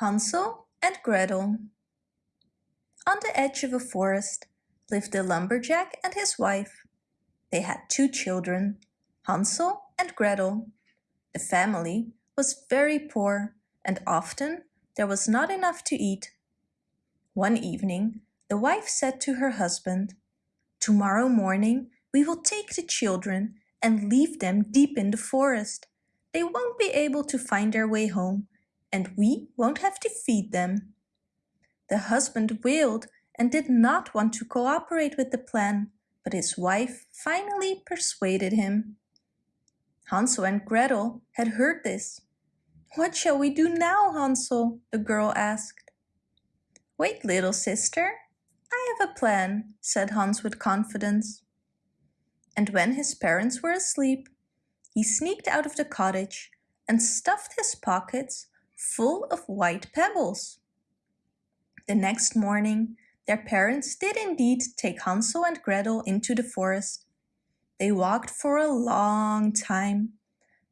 Hansel and Gretel On the edge of a forest lived a lumberjack and his wife. They had two children, Hansel and Gretel. The family was very poor and often there was not enough to eat. One evening the wife said to her husband, Tomorrow morning we will take the children and leave them deep in the forest. They won't be able to find their way home and we won't have to feed them. The husband wailed and did not want to cooperate with the plan, but his wife finally persuaded him. Hansel and Gretel had heard this. What shall we do now, Hansel? the girl asked. Wait, little sister. I have a plan, said Hans with confidence. And when his parents were asleep, he sneaked out of the cottage and stuffed his pockets full of white pebbles. The next morning, their parents did indeed take Hansel and Gretel into the forest. They walked for a long time,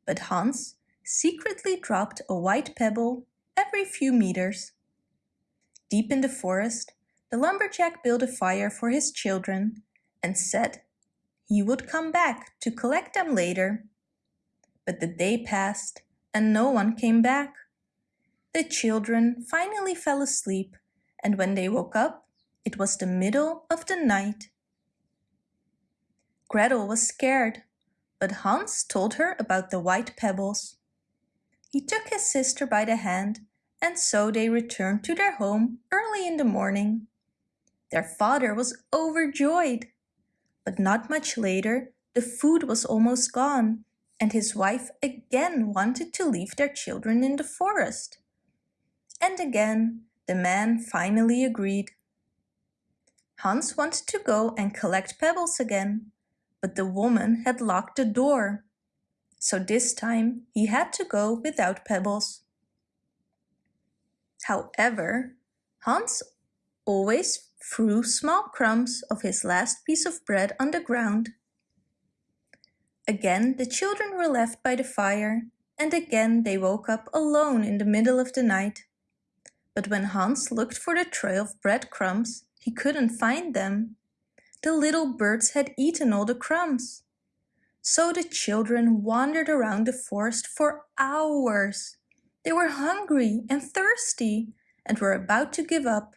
but Hans secretly dropped a white pebble every few meters. Deep in the forest, the lumberjack built a fire for his children and said he would come back to collect them later. But the day passed and no one came back. The children finally fell asleep and when they woke up, it was the middle of the night. Gretel was scared, but Hans told her about the white pebbles. He took his sister by the hand and so they returned to their home early in the morning. Their father was overjoyed. But not much later, the food was almost gone and his wife again wanted to leave their children in the forest. And again, the man finally agreed. Hans wanted to go and collect pebbles again, but the woman had locked the door. So this time he had to go without pebbles. However, Hans always threw small crumbs of his last piece of bread on the ground. Again the children were left by the fire and again they woke up alone in the middle of the night. But when Hans looked for the trail of breadcrumbs, he couldn't find them. The little birds had eaten all the crumbs. So the children wandered around the forest for hours. They were hungry and thirsty and were about to give up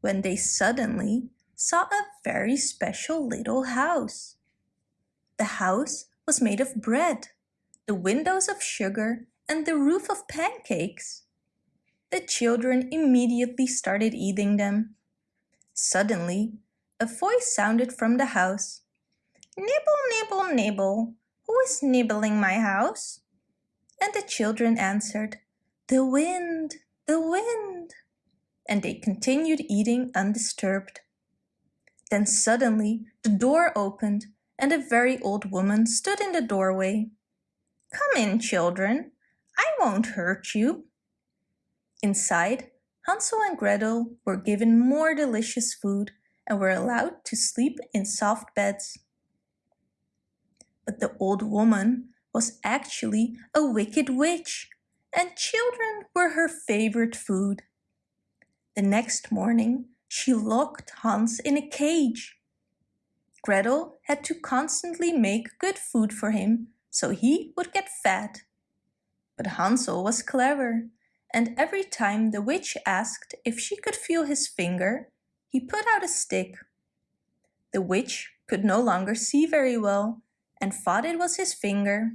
when they suddenly saw a very special little house. The house was made of bread, the windows of sugar and the roof of pancakes. The children immediately started eating them. Suddenly, a voice sounded from the house. Nibble, nibble, nibble. Who is nibbling my house? And the children answered, The wind, the wind. And they continued eating undisturbed. Then suddenly the door opened and a very old woman stood in the doorway. Come in, children. I won't hurt you. Inside, Hansel and Gretel were given more delicious food and were allowed to sleep in soft beds. But the old woman was actually a wicked witch and children were her favorite food. The next morning, she locked Hans in a cage. Gretel had to constantly make good food for him so he would get fat. But Hansel was clever and every time the witch asked if she could feel his finger, he put out a stick. The witch could no longer see very well and thought it was his finger.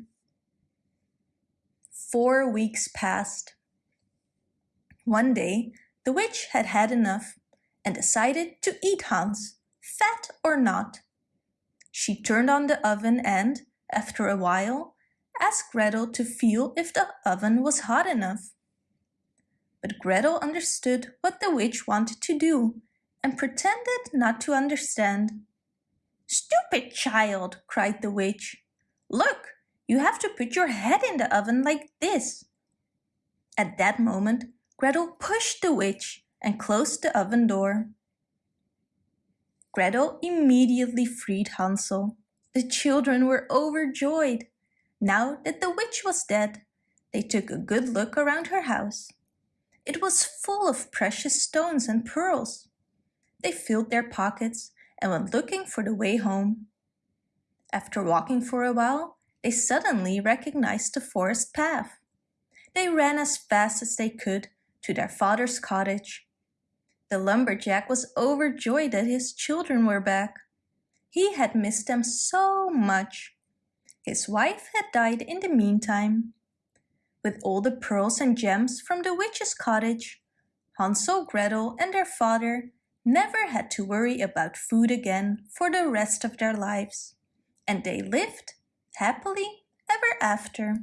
Four weeks passed. One day, the witch had had enough and decided to eat Hans, fat or not. She turned on the oven and, after a while, asked Gretel to feel if the oven was hot enough. But Gretel understood what the witch wanted to do and pretended not to understand. Stupid child, cried the witch. Look, you have to put your head in the oven like this. At that moment, Gretel pushed the witch and closed the oven door. Gretel immediately freed Hansel. The children were overjoyed. Now that the witch was dead, they took a good look around her house. It was full of precious stones and pearls. They filled their pockets and went looking for the way home. After walking for a while, they suddenly recognized the forest path. They ran as fast as they could to their father's cottage. The lumberjack was overjoyed that his children were back. He had missed them so much. His wife had died in the meantime. With all the pearls and gems from the witch's cottage, Hansel, Gretel and their father never had to worry about food again for the rest of their lives. And they lived happily ever after.